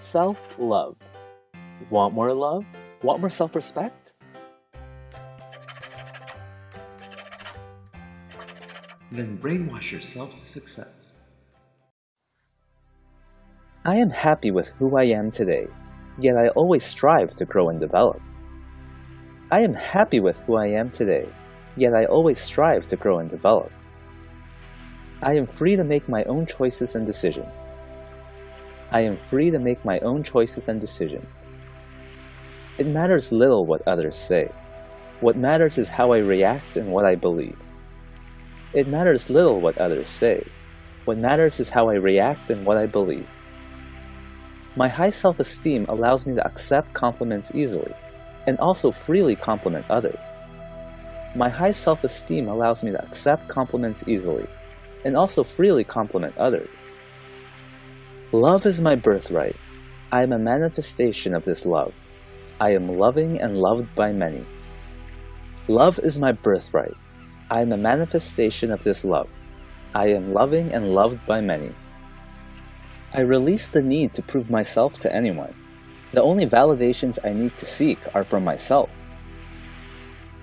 Self-love. Want more love? Want more self-respect? Then brainwash yourself to success. I am happy with who I am today, yet I always strive to grow and develop. I am happy with who I am today, yet I always strive to grow and develop. I am free to make my own choices and decisions. I am free to make my own choices and decisions. It matters little what others say. What matters is how I react and what I believe. It matters little what others say. What matters is how I react and what I believe. My high self-esteem allows me to accept compliments easily and also freely compliment others. My high self-esteem allows me to accept compliments easily and also freely compliment others. Love is my birthright. I am a manifestation of this love. I am loving and loved by many. Love is my birthright. I am a manifestation of this love. I am loving and loved by many. I release the need to prove myself to anyone. The only validations I need to seek are from myself.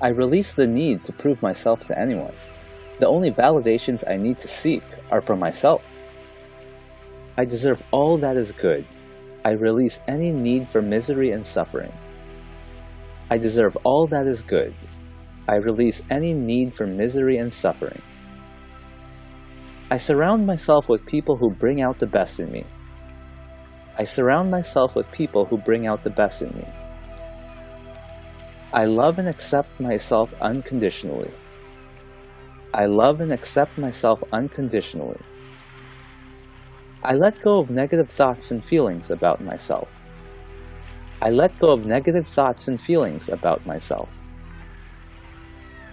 I release the need to prove myself to anyone. The only validations I need to seek are from myself. I deserve all that is good. I release any need for misery and suffering. I deserve all that is good. I release any need for misery and suffering. I surround myself with people who bring out the best in me. I surround myself with people who bring out the best in me. I love and accept myself unconditionally. I love and accept myself unconditionally. I let go of negative thoughts and feelings about myself. I let go of negative thoughts and feelings about myself.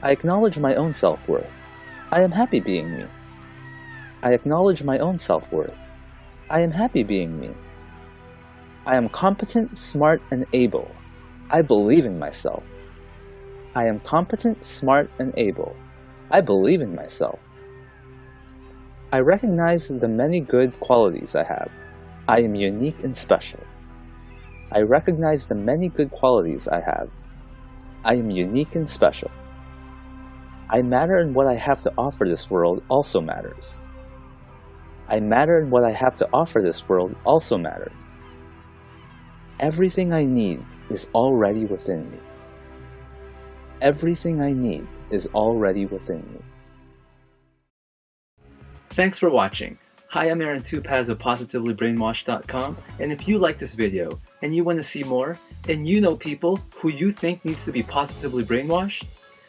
I acknowledge my own self-worth. I am happy being me. I acknowledge my own self-worth. I am happy being me. I am competent, smart, and able. I believe in myself. I am competent, smart, and able. I believe in myself. I recognize the many good qualities I have. I am unique and special. I recognize the many good qualities I have. I am unique and special. I matter and what I have to offer this world also matters. I matter and what I have to offer this world also matters. Everything I need is already within me. Everything I need is already within me. Thanks for watching. Hi, I'm Aaron Tupaz of PositivelyBrainwashed.com, and if you like this video and you want to see more, and you know people who you think needs to be positively brainwashed,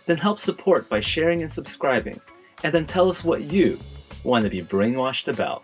then help support by sharing and subscribing, and then tell us what you want to be brainwashed about.